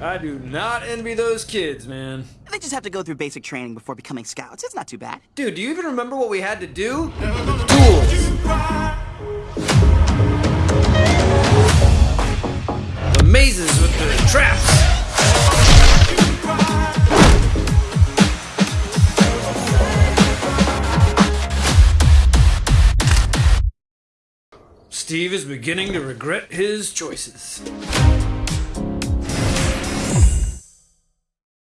I do not envy those kids, man. They just have to go through basic training before becoming scouts. It's not too bad. Dude, do you even remember what we had to do? Tools. The mazes with the traps. Steve is beginning to regret his choices.